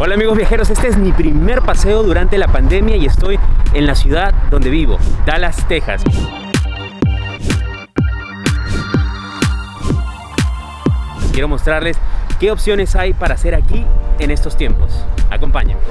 Hola amigos viajeros, este es mi primer paseo durante la pandemia y estoy en la ciudad donde vivo, Dallas, Texas. Quiero mostrarles qué opciones hay para hacer aquí en estos tiempos. Acompáñenme.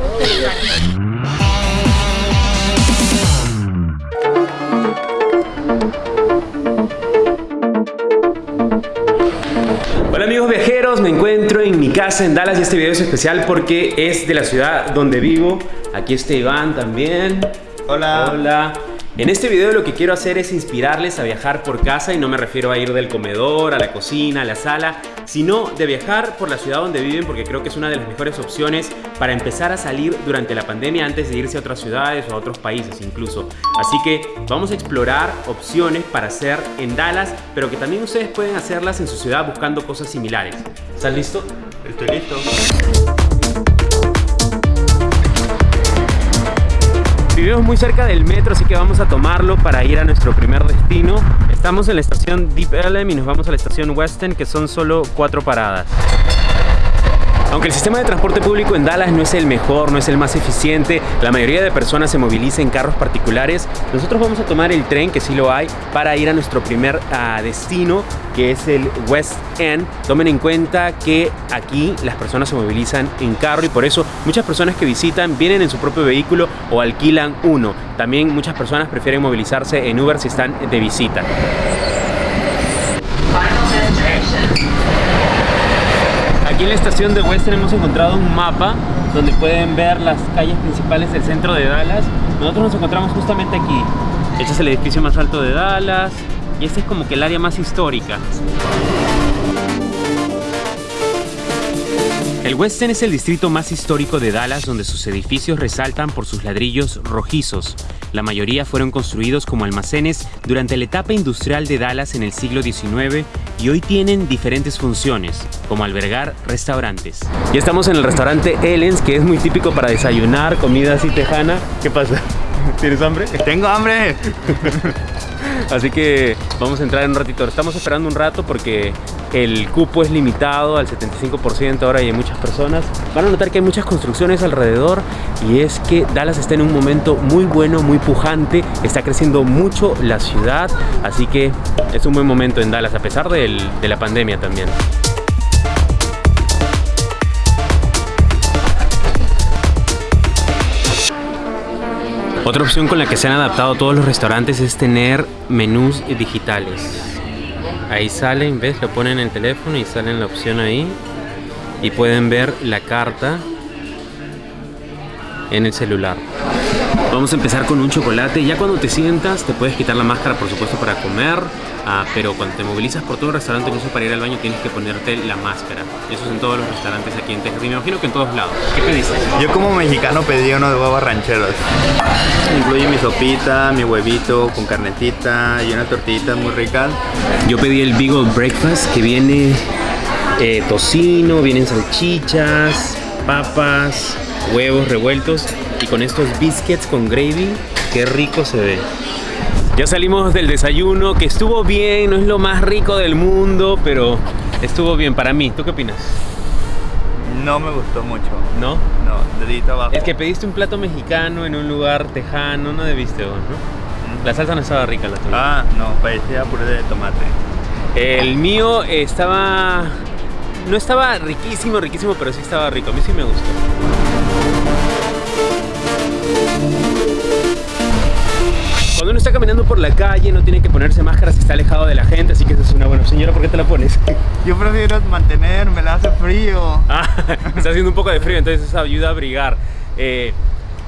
Hola amigos viajeros, me encuentro en mi casa en Dallas y este video es especial porque es de la ciudad donde vivo. Aquí está Iván también. Hola. Hola. En este video lo que quiero hacer es inspirarles a viajar por casa y no me refiero a ir del comedor, a la cocina, a la sala, sino de viajar por la ciudad donde viven porque creo que es una de las mejores opciones para empezar a salir durante la pandemia antes de irse a otras ciudades o a otros países incluso. Así que vamos a explorar opciones para hacer en Dallas, pero que también ustedes pueden hacerlas en su ciudad buscando cosas similares. ¿Estás listo? Estoy listo. Vivimos muy cerca del metro, así que vamos a tomarlo para ir a nuestro primer destino. Estamos en la estación Deep Ellum y nos vamos a la estación Western, que son solo cuatro paradas. Aunque el sistema de transporte público en Dallas no es el mejor, no es el más eficiente, la mayoría de personas se moviliza en carros particulares, nosotros vamos a tomar el tren, que sí lo hay, para ir a nuestro primer uh, destino, que es el West End. Tomen en cuenta que aquí las personas se movilizan en carro y por eso muchas personas que visitan vienen en su propio vehículo o alquilan uno. También muchas personas prefieren movilizarse en Uber si están de visita. Aquí en la estación de Western hemos encontrado un mapa donde pueden ver las calles principales del centro de Dallas. Nosotros nos encontramos justamente aquí. Este es el edificio más alto de Dallas y este es como que el área más histórica. El West End es el distrito más histórico de Dallas donde sus edificios resaltan por sus ladrillos rojizos. La mayoría fueron construidos como almacenes durante la etapa industrial de Dallas en el siglo XIX y hoy tienen diferentes funciones, como albergar restaurantes. Ya estamos en el restaurante Ellen's, que es muy típico para desayunar, comida así tejana. ¿Qué pasa? ¿Tienes hambre? ¡Tengo hambre! Así que vamos a entrar en un ratito. Estamos esperando un rato porque el cupo es limitado al 75% ahora y hay muchas personas. Van a notar que hay muchas construcciones alrededor y es que Dallas está en un momento muy bueno, muy pujante. Está creciendo mucho la ciudad, así que es un buen momento en Dallas a pesar de la pandemia también. Otra opción con la que se han adaptado todos los restaurantes es tener menús digitales. Ahí salen, ¿ves? Lo ponen en el teléfono y salen la opción ahí. Y pueden ver la carta en el celular. Vamos a empezar con un chocolate. Ya cuando te sientas te puedes quitar la máscara, por supuesto, para comer. Ah, pero cuando te movilizas por todo el restaurante, incluso para ir al baño, tienes que ponerte la máscara. Eso es en todos los restaurantes aquí en Texas. Y me imagino que en todos lados. ¿Qué pediste? Yo como mexicano pedí uno de huevos rancheros. Incluye mi sopita, mi huevito con carnetita y una tortillita muy rica. Yo pedí el Beagle Breakfast que viene eh, tocino, vienen salchichas, papas, huevos revueltos y con estos biscuits con gravy. Qué rico se ve. Ya salimos del desayuno, que estuvo bien, no es lo más rico del mundo, pero estuvo bien para mí. ¿Tú qué opinas? No me gustó mucho. ¿No? No, dedito abajo. Es que pediste un plato mexicano en un lugar tejano, no debiste vos, ¿no? La salsa no estaba rica la tuya. Ah, no, parecía puré de tomate. El mío estaba... No estaba riquísimo, riquísimo, pero sí estaba rico. A mí sí me gustó. Cuando uno está caminando por la calle no tiene que ponerse máscara si está alejado de la gente, así que eso es una buena señora, ¿por qué te la pones? Yo prefiero mantenerme, la hace frío. Ah, está haciendo un poco de frío, entonces eso ayuda a abrigar. Eh,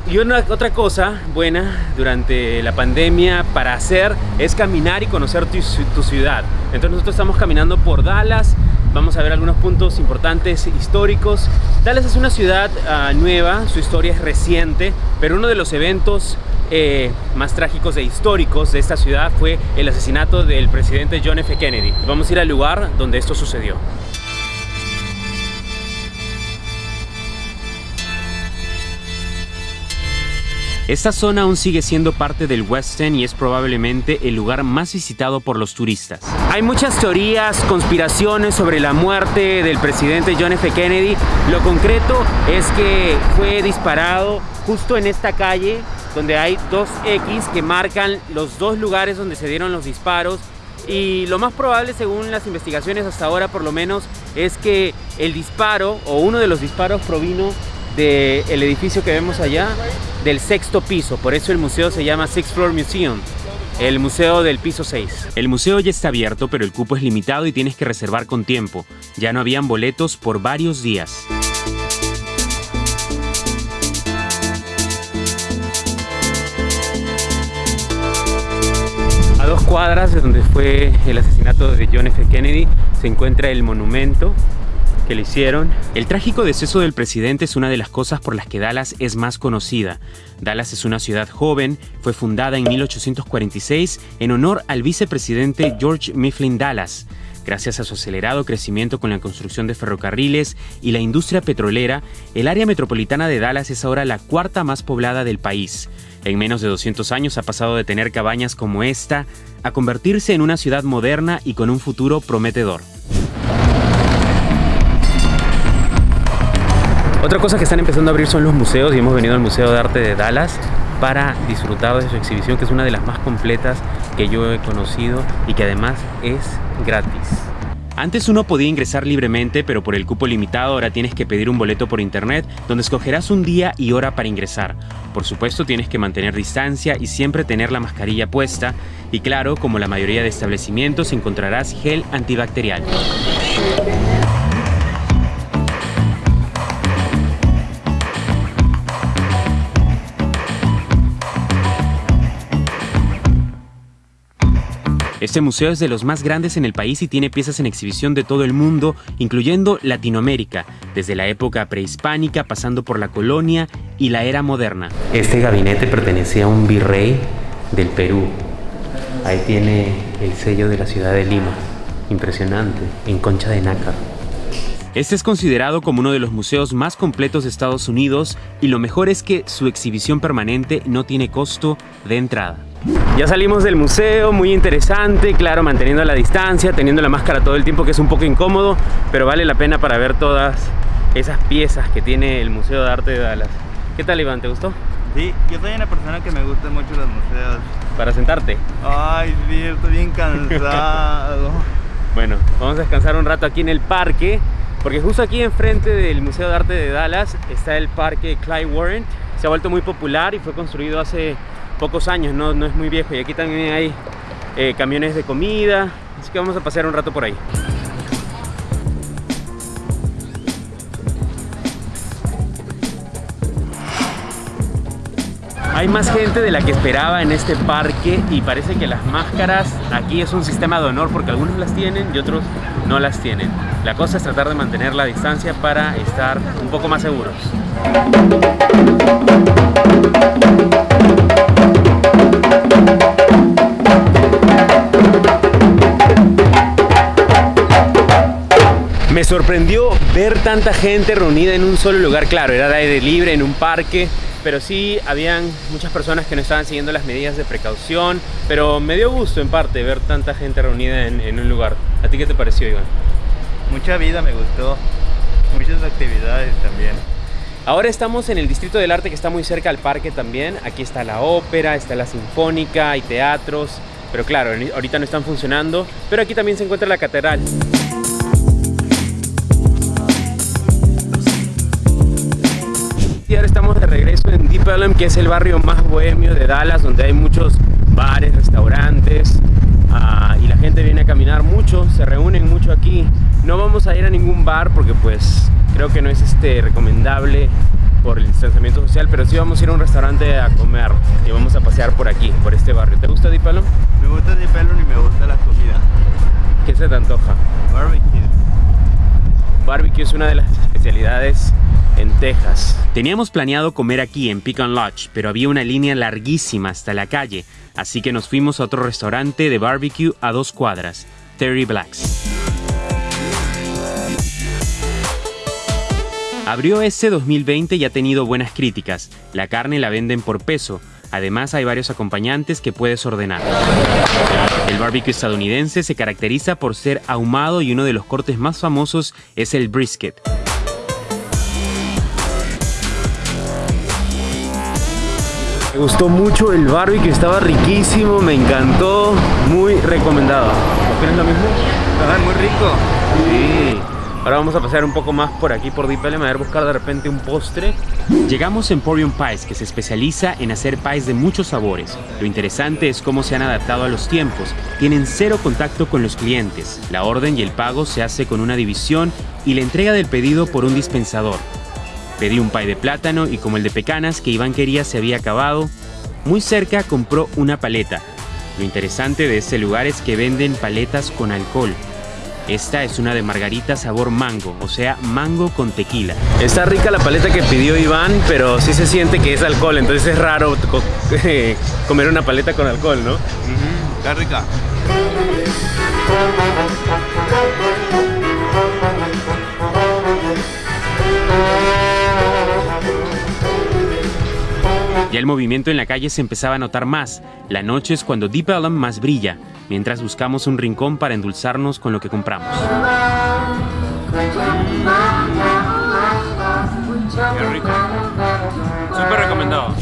y una, otra cosa buena durante la pandemia para hacer es caminar y conocer tu, tu ciudad. Entonces nosotros estamos caminando por Dallas, vamos a ver algunos puntos importantes históricos. Dallas es una ciudad uh, nueva, su historia es reciente, pero uno de los eventos eh, más trágicos e históricos de esta ciudad fue el asesinato del presidente John F. Kennedy. Vamos a ir al lugar donde esto sucedió. Esta zona aún sigue siendo parte del West End y es probablemente el lugar más visitado por los turistas. Hay muchas teorías, conspiraciones sobre la muerte del presidente John F. Kennedy. Lo concreto es que fue disparado justo en esta calle donde hay dos X que marcan los dos lugares donde se dieron los disparos y lo más probable según las investigaciones hasta ahora por lo menos es que el disparo o uno de los disparos provino del edificio que vemos allá del sexto piso por eso el museo se llama Sixth Floor Museum el museo del piso 6. El museo ya está abierto, pero el cupo es limitado y tienes que reservar con tiempo. Ya no habían boletos por varios días. Dos cuadras de donde fue el asesinato de John F. Kennedy se encuentra el monumento que le hicieron. El trágico deceso del presidente es una de las cosas por las que Dallas es más conocida. Dallas es una ciudad joven, fue fundada en 1846 en honor al vicepresidente George Mifflin Dallas. Gracias a su acelerado crecimiento con la construcción de ferrocarriles y la industria petrolera, el área metropolitana de Dallas es ahora la cuarta más poblada del país. En menos de 200 años ha pasado de tener cabañas como esta a convertirse en una ciudad moderna y con un futuro prometedor. Otra cosa que están empezando a abrir son los museos y hemos venido al Museo de Arte de Dallas para disfrutar de su exhibición que es una de las más completas que yo he conocido y que además es gratis. Antes uno podía ingresar libremente, pero por el cupo limitado ahora tienes que pedir un boleto por internet donde escogerás un día y hora para ingresar. Por supuesto tienes que mantener distancia y siempre tener la mascarilla puesta y claro, como la mayoría de establecimientos encontrarás gel antibacterial. Este museo es de los más grandes en el país y tiene piezas en exhibición de todo el mundo, incluyendo Latinoamérica, desde la época prehispánica pasando por la colonia y la era moderna. Este gabinete pertenecía a un virrey del Perú. Ahí tiene el sello de la ciudad de Lima. Impresionante, en concha de nácar. Este es considerado como uno de los museos más completos de Estados Unidos y lo mejor es que su exhibición permanente no tiene costo de entrada. Ya salimos del museo, muy interesante, claro, manteniendo la distancia, teniendo la máscara todo el tiempo, que es un poco incómodo, pero vale la pena para ver todas esas piezas que tiene el Museo de Arte de Dallas. ¿Qué tal, Iván? ¿Te gustó? Sí, yo soy una persona que me gusta mucho los museos. ¿Para sentarte? Ay, sí, estoy bien cansado. bueno, vamos a descansar un rato aquí en el parque, porque justo aquí enfrente del Museo de Arte de Dallas está el parque Clyde Warren. Se ha vuelto muy popular y fue construido hace pocos años, no, no es muy viejo. Y aquí también hay eh, camiones de comida, así que vamos a pasear un rato por ahí. Hay más gente de la que esperaba en este parque y parece que las máscaras aquí es un sistema de honor porque algunos las tienen y otros no las tienen. La cosa es tratar de mantener la distancia para estar un poco más seguros. Me sorprendió ver tanta gente reunida en un solo lugar, claro, era de aire libre, en un parque, pero sí habían muchas personas que no estaban siguiendo las medidas de precaución, pero me dio gusto en parte ver tanta gente reunida en, en un lugar. ¿A ti qué te pareció, Iván? Mucha vida me gustó, muchas actividades también. Ahora estamos en el Distrito del Arte que está muy cerca al parque también. Aquí está la ópera, está la sinfónica, hay teatros, pero claro, ahorita no están funcionando. Pero aquí también se encuentra la catedral. Y ahora estamos de regreso en Deep Ellum, que es el barrio más bohemio de Dallas, donde hay muchos bares, restaurantes, ah, y la gente viene a caminar mucho, se reúnen mucho aquí. No vamos a ir a ningún bar porque pues creo que no es este recomendable por el distanciamiento social, pero sí vamos a ir a un restaurante a comer y vamos a pasear por aquí, por este barrio. ¿Te gusta Deep Ellum? Me gusta Deep Ellum y me gusta la comida. ¿Qué se te antoja? Barbecue. Barbecue es una de las especialidades en Texas. Teníamos planeado comer aquí en Pecan Lodge, pero había una línea larguísima hasta la calle, así que nos fuimos a otro restaurante de barbecue a dos cuadras, Terry Blacks. Abrió este 2020 y ha tenido buenas críticas. La carne la venden por peso. Además hay varios acompañantes que puedes ordenar. El barbecue estadounidense se caracteriza por ser ahumado y uno de los cortes más famosos es el brisket. Me gustó mucho el barbecue, estaba riquísimo, me encantó, muy recomendado. ¿Opinas lo mismo? Ajá, muy rico. Sí. Ahora vamos a pasar un poco más por aquí por Deep Ellum a ver buscar de repente un postre. Llegamos a Emporium Pies, que se especializa en hacer pies de muchos sabores. Lo interesante es cómo se han adaptado a los tiempos. Tienen cero contacto con los clientes. La orden y el pago se hace con una división y la entrega del pedido por un dispensador. Pedí un pie de plátano y como el de pecanas que Iván quería se había acabado, muy cerca compró una paleta. Lo interesante de este lugar es que venden paletas con alcohol. Esta es una de margarita sabor mango, o sea, mango con tequila. Está rica la paleta que pidió Iván, pero sí se siente que es alcohol, entonces es raro comer una paleta con alcohol, ¿no? está rica. Ya el movimiento en la calle se empezaba a notar más. La noche es cuando Deep Ellum más brilla, mientras buscamos un rincón para endulzarnos con lo que compramos. Qué rico. Súper recomendado.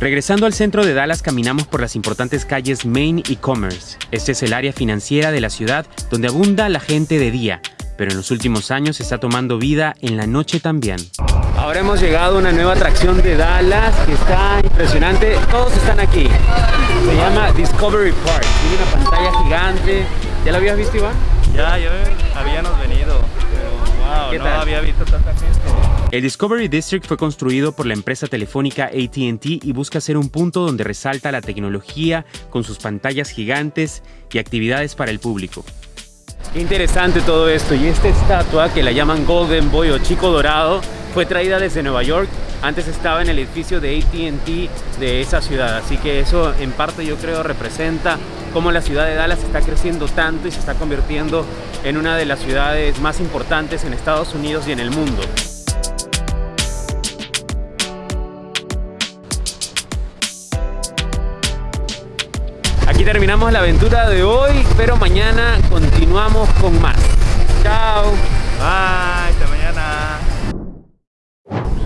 Regresando al centro de Dallas, caminamos por las importantes calles Main y Commerce. Este es el área financiera de la ciudad donde abunda la gente de día, pero en los últimos años está tomando vida en la noche también. Ahora hemos llegado a una nueva atracción de Dallas que está impresionante. Todos están aquí. Se llama Discovery Park. Tiene una pantalla gigante. ¿Ya la habías visto, Iván? Ya, ya habíamos venido. Pero wow, no había visto tanta gente. El Discovery District fue construido por la empresa telefónica ATT y busca ser un punto donde resalta la tecnología con sus pantallas gigantes y actividades para el público. Qué interesante todo esto y esta estatua que la llaman Golden Boy o Chico Dorado fue traída desde Nueva York. Antes estaba en el edificio de ATT de esa ciudad, así que eso en parte yo creo representa cómo la ciudad de Dallas está creciendo tanto y se está convirtiendo en una de las ciudades más importantes en Estados Unidos y en el mundo. Aquí terminamos la aventura de hoy, pero mañana continuamos con más. Chao. Bye.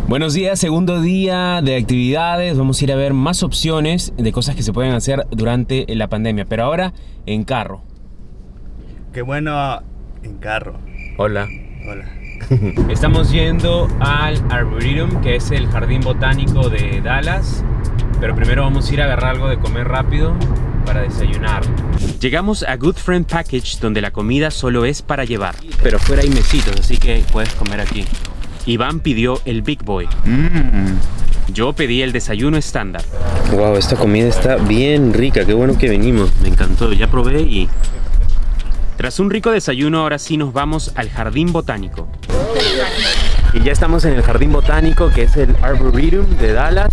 Buenos días, segundo día de actividades. Vamos a ir a ver más opciones de cosas que se pueden hacer durante la pandemia, pero ahora en carro. Qué bueno en carro. Hola. Hola. Estamos yendo al Arboretum, que es el jardín botánico de Dallas. Pero primero vamos a ir a agarrar algo de comer rápido para desayunar. Llegamos a Good Friend Package, donde la comida solo es para llevar. Pero fuera hay mesitos, así que puedes comer aquí. Iván pidió el Big Boy. Mm. Yo pedí el desayuno estándar. Wow, esta comida está bien rica. Qué bueno que venimos. Me encantó. Ya probé y... Tras un rico desayuno, ahora sí nos vamos al Jardín Botánico. Y ya estamos en el Jardín Botánico, que es el Arboretum de Dallas.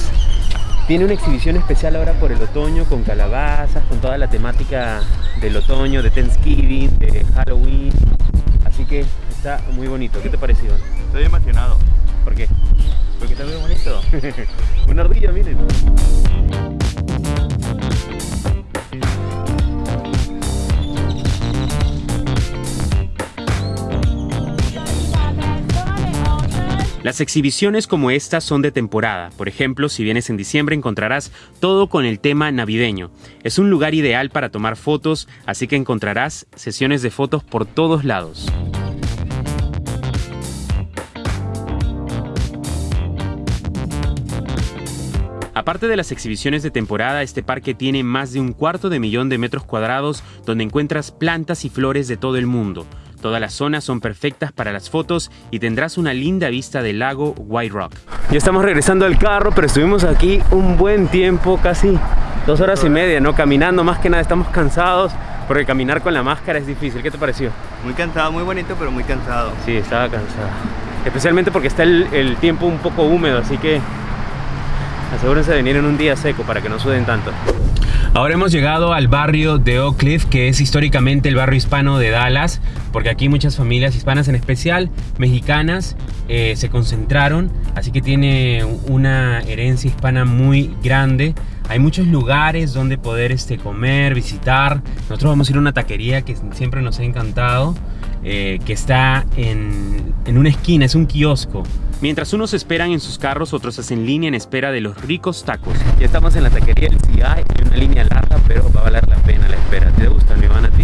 Tiene una exhibición especial ahora por el otoño, con calabazas, con toda la temática del otoño, de Thanksgiving, de Halloween. Así que está muy bonito. ¿Qué te pareció? Estoy emocionado. ¿Por qué? Porque está muy bonito. Una ardilla, miren. Las exhibiciones como estas son de temporada. Por ejemplo, si vienes en diciembre encontrarás todo con el tema navideño. Es un lugar ideal para tomar fotos, así que encontrarás sesiones de fotos por todos lados. Aparte de las exhibiciones de temporada, este parque tiene más de un cuarto de millón de metros cuadrados donde encuentras plantas y flores de todo el mundo. Todas las zonas son perfectas para las fotos y tendrás una linda vista del lago White Rock. Ya estamos regresando al carro, pero estuvimos aquí un buen tiempo, casi dos horas y media, ¿no? Caminando, más que nada estamos cansados, porque caminar con la máscara es difícil. ¿Qué te pareció? Muy cansado, muy bonito, pero muy cansado. Sí, estaba cansado. Especialmente porque está el, el tiempo un poco húmedo, así que asegúrense de venir en un día seco para que no suden tanto. Ahora hemos llegado al barrio de Oak Cliff, que es históricamente el barrio hispano de Dallas, porque aquí muchas familias hispanas, en especial mexicanas, eh, se concentraron, así que tiene una herencia hispana muy grande. Hay muchos lugares donde poder este, comer, visitar. Nosotros vamos a ir a una taquería que siempre nos ha encantado, eh, que está en, en una esquina, es un kiosco. Mientras unos esperan en sus carros, otros hacen línea en espera de los ricos tacos. Ya estamos en la taquería del CI, hay una línea larga, pero va a valer la pena la espera. ¿Te gusta, mi van a ti?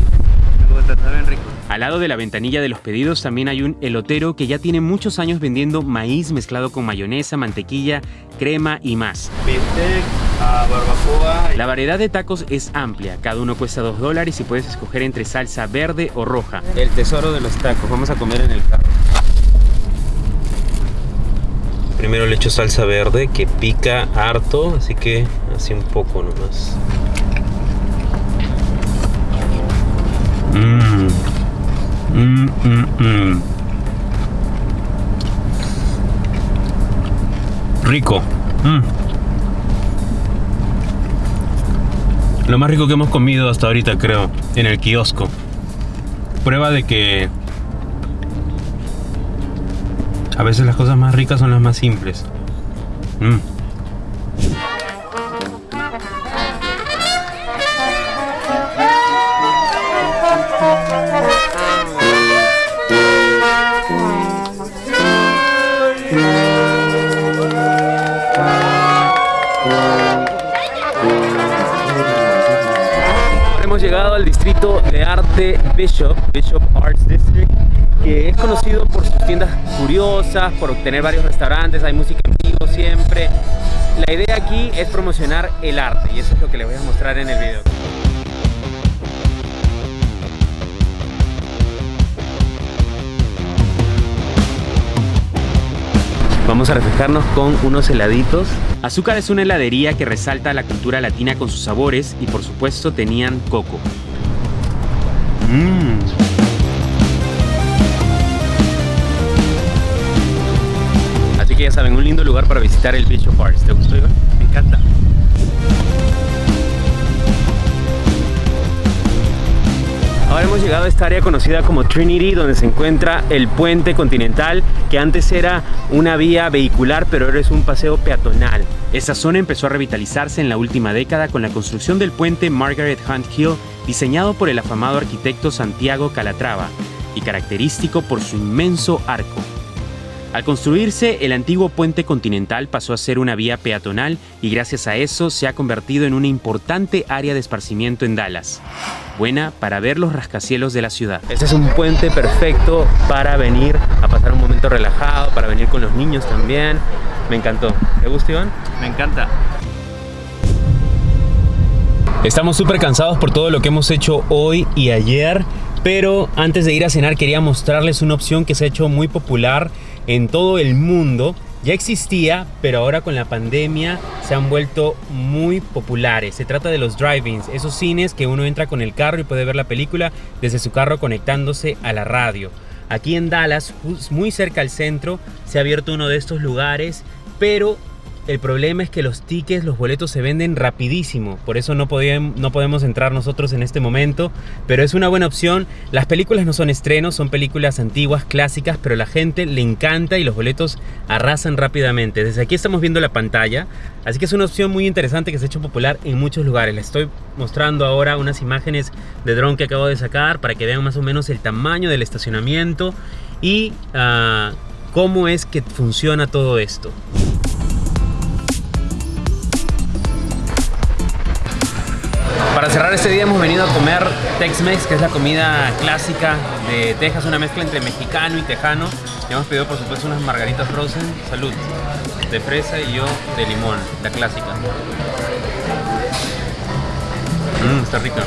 Me gusta, está bien rico. Al lado de la ventanilla de los pedidos también hay un elotero que ya tiene muchos años vendiendo maíz mezclado con mayonesa, mantequilla, crema y más. Bistec, ah, barbacoa. La variedad de tacos es amplia, cada uno cuesta 2 dólares y puedes escoger entre salsa verde o roja. El tesoro de los tacos, vamos a comer en el carro. Primero le echo salsa verde que pica harto, así que así un poco nomás. Mmm. Mmm, mmm, mmm. Rico. Mm. Lo más rico que hemos comido hasta ahorita, creo, en el kiosco. Prueba de que a veces las cosas más ricas son las más simples. Mm. Hemos llegado al distrito de arte Bishop, Bishop Arts District, que es conocido por sus tiendas curiosas, por tener varios restaurantes, hay música en vivo siempre. La idea aquí es promocionar el arte y eso es lo que les voy a mostrar en el video. Vamos a refrescarnos con unos heladitos. Azúcar es una heladería que resalta la cultura latina con sus sabores y por supuesto tenían coco. Mmm. Saben, un lindo lugar para visitar el Bishop Arts. ¿Te gustó, Iván? Me encanta. Ahora hemos llegado a esta área conocida como Trinity, donde se encuentra el puente continental, que antes era una vía vehicular, pero ahora es un paseo peatonal. Esta zona empezó a revitalizarse en la última década con la construcción del puente Margaret Hunt Hill, diseñado por el afamado arquitecto Santiago Calatrava, y característico por su inmenso arco. Al construirse, el antiguo puente continental pasó a ser una vía peatonal y gracias a eso se ha convertido en una importante área de esparcimiento en Dallas. Buena para ver los rascacielos de la ciudad. Este es un puente perfecto para venir a pasar un momento relajado, para venir con los niños también. Me encantó. ¿Te gusta, Iván? Me encanta. Estamos súper cansados por todo lo que hemos hecho hoy y ayer, pero antes de ir a cenar quería mostrarles una opción que se ha hecho muy popular en todo el mundo. Ya existía, pero ahora con la pandemia se han vuelto muy populares. Se trata de los drive-ins, esos cines que uno entra con el carro y puede ver la película desde su carro conectándose a la radio. Aquí en Dallas, muy cerca al centro, se ha abierto uno de estos lugares, pero el problema es que los tickets, los boletos se venden rapidísimo, por eso no, no podemos entrar nosotros en este momento, pero es una buena opción. Las películas no son estrenos, son películas antiguas, clásicas, pero la gente le encanta y los boletos arrasan rápidamente. Desde aquí estamos viendo la pantalla, así que es una opción muy interesante que se ha hecho popular en muchos lugares. Les estoy mostrando ahora unas imágenes de dron que acabo de sacar para que vean más o menos el tamaño del estacionamiento y uh, cómo es que funciona todo esto. Para cerrar este día hemos venido a comer Tex-Mex, que es la comida clásica de Texas, una mezcla entre mexicano y tejano. Y hemos pedido por supuesto unas margaritas frozen, salud, de fresa y yo de limón, la clásica. Mmm, está rica.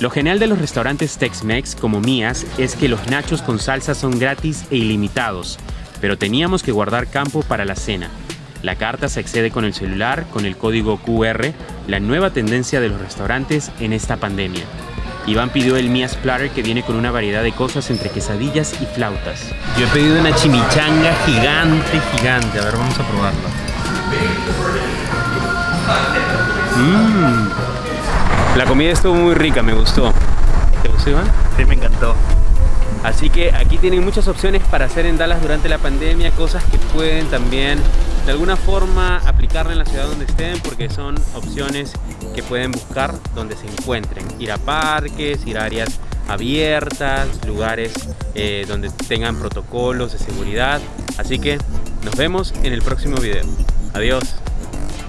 Lo genial de los restaurantes Tex-Mex como Mías es que los nachos con salsa son gratis e ilimitados, pero teníamos que guardar campo para la cena. La carta se accede con el celular, con el código QR, la nueva tendencia de los restaurantes en esta pandemia. Iván pidió el Mías Platter que viene con una variedad de cosas entre quesadillas y flautas. Yo he pedido una chimichanga gigante, gigante. A ver, vamos a probarla. Mm. La comida estuvo muy rica, me gustó. ¿Te gustó, Iván? Sí, me encantó. Así que aquí tienen muchas opciones para hacer en Dallas durante la pandemia, cosas que pueden también de alguna forma aplicarla en la ciudad donde estén porque son opciones que pueden buscar donde se encuentren. Ir a parques, ir a áreas abiertas, lugares eh, donde tengan protocolos de seguridad. Así que nos vemos en el próximo video. Adiós.